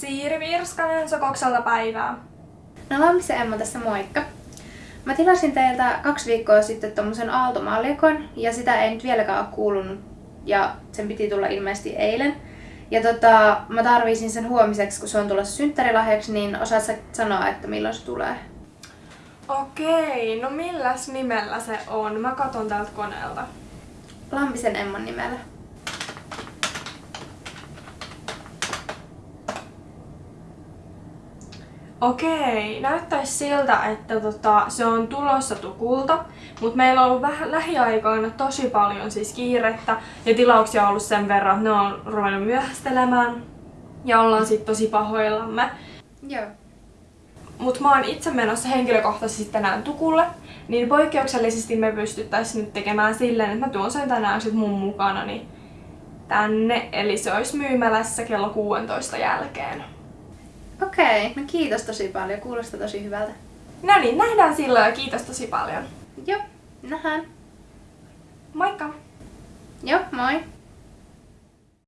Siiri Virskanen Sokokselta päivää. No Lammisen Emma tässä moikka. Mä tilasin teiltä kaksi viikkoa sitten tommosen aaltomallikon ja sitä ei nyt vieläkään ole kuulunut ja sen piti tulla ilmeisesti eilen. Ja tota, mä tarvisin sen huomiseksi, kun se on tulossa synttärilahjaksi, niin osaat sä sanoa, että milloin se tulee? Okei, no milläs nimellä se on? Mä katon täältä koneelta. Lampisen Emman nimellä. Okei, näyttäisi siltä, että tota, se on tulossa tukulta, mutta meillä on ollut vähän lähiaikoina tosi paljon siis kiirettä ja tilauksia on ollut sen verran, että ne on ruvennut myöhästelemään ja ollaan sitten tosi pahoillamme. Joo. Mutta mä oon itse menossa henkilökohtaisesti tänään tukulle, niin poikkeuksellisesti me pystyttäisiin nyt tekemään silleen, että mä tuon sen tänään sit mun mukana tänne, eli se olisi myymälässä kello 16 jälkeen. Okei, okay, no kiitos tosi paljon, kuulostaa tosi hyvältä. No niin, nähdään silloin ja kiitos tosi paljon. Joo, nähdään. Moikka! Joo, moi!